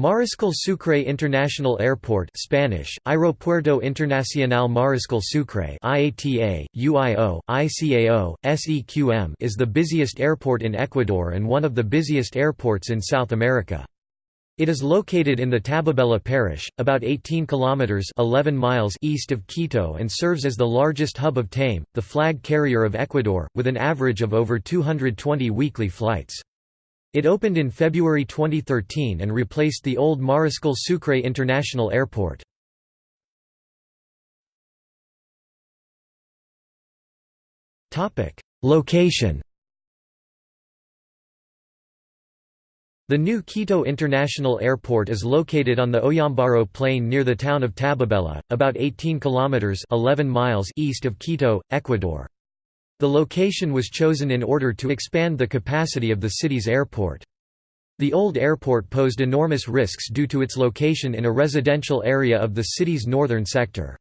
Mariscal Sucre International Airport Spanish, Aeropuerto Internacional Mariscal Sucre IATA, UIO, ICAO, SEQM is the busiest airport in Ecuador and one of the busiest airports in South America. It is located in the Tababela parish, about 18 kilometers 11 miles east of Quito and serves as the largest hub of TAME, the flag carrier of Ecuador, with an average of over 220 weekly flights. It opened in February 2013 and replaced the old Mariscal Sucre International Airport. Location The new Quito International Airport is located on the Oyambaro Plain near the town of Tababela, about 18 kilometers 11 miles east of Quito, Ecuador. The location was chosen in order to expand the capacity of the city's airport. The old airport posed enormous risks due to its location in a residential area of the city's northern sector.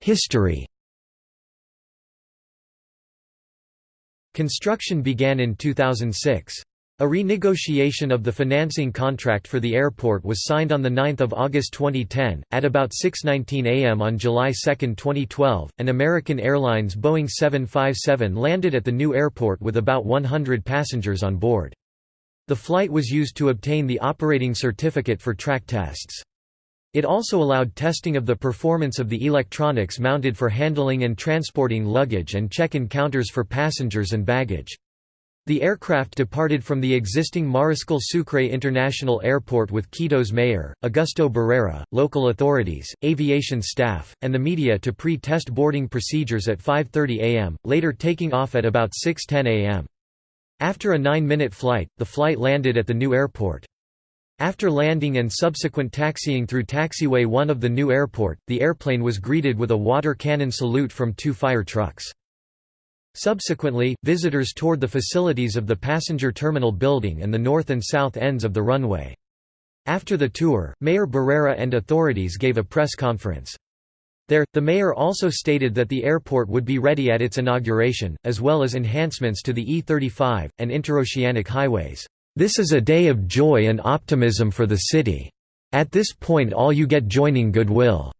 History Construction began in 2006. A renegotiation of the financing contract for the airport was signed on 9 August 2010. At about 6.19 am on July 2, 2012, an American Airlines Boeing 757 landed at the new airport with about 100 passengers on board. The flight was used to obtain the operating certificate for track tests. It also allowed testing of the performance of the electronics mounted for handling and transporting luggage and check-in counters for passengers and baggage. The aircraft departed from the existing Mariscal Sucre International Airport with Quito's mayor, Augusto Barrera, local authorities, aviation staff, and the media to pre-test boarding procedures at 5.30 am, later taking off at about 6.10 am. After a nine-minute flight, the flight landed at the new airport. After landing and subsequent taxiing through taxiway 1 of the new airport, the airplane was greeted with a water cannon salute from two fire trucks. Subsequently, visitors toured the facilities of the passenger terminal building and the north and south ends of the runway. After the tour, Mayor Barrera and authorities gave a press conference. There, the mayor also stated that the airport would be ready at its inauguration, as well as enhancements to the E35, and interoceanic highways. This is a day of joy and optimism for the city. At this point all you get joining goodwill.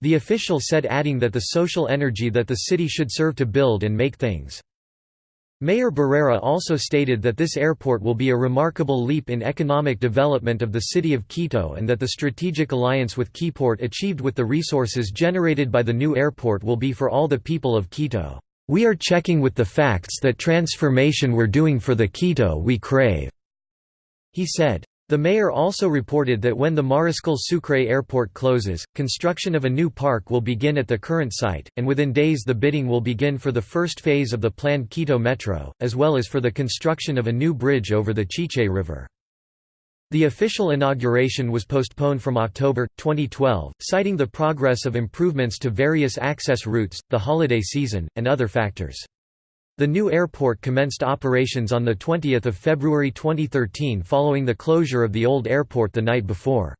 The official said adding that the social energy that the city should serve to build and make things. Mayor Barrera also stated that this airport will be a remarkable leap in economic development of the city of Quito and that the strategic alliance with Quiport achieved with the resources generated by the new airport will be for all the people of Quito. We are checking with the facts that transformation we're doing for the Quito we crave, he said. The mayor also reported that when the Mariscal Sucre airport closes, construction of a new park will begin at the current site, and within days the bidding will begin for the first phase of the planned Quito Metro, as well as for the construction of a new bridge over the Chiche River. The official inauguration was postponed from October, 2012, citing the progress of improvements to various access routes, the holiday season, and other factors. The new airport commenced operations on 20 February 2013 following the closure of the old airport the night before.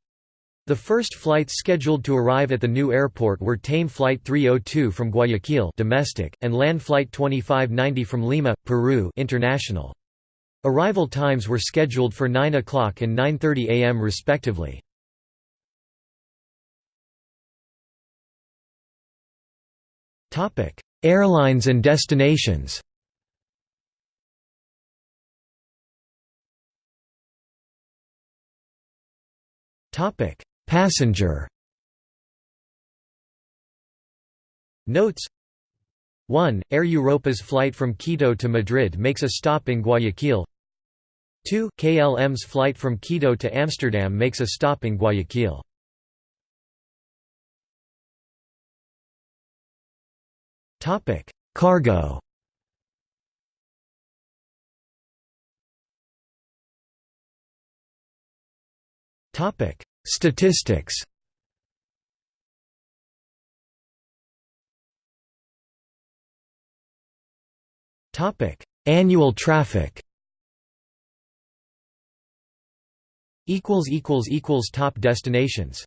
The first flights scheduled to arrive at the new airport were TAME Flight 302 from Guayaquil domestic, and LAN Flight 2590 from Lima, Peru international. Arrival times were scheduled for 9 o'clock and 9.30 am respectively. Airlines and destinations Passenger. Notes 1. Air Europa's flight from Quito to Madrid makes a stop in Guayaquil 2. KLM's flight from Quito to Amsterdam makes a stop in Guayaquil Cargo Statistics. Topic: Annual traffic. Equals equals equals Top destinations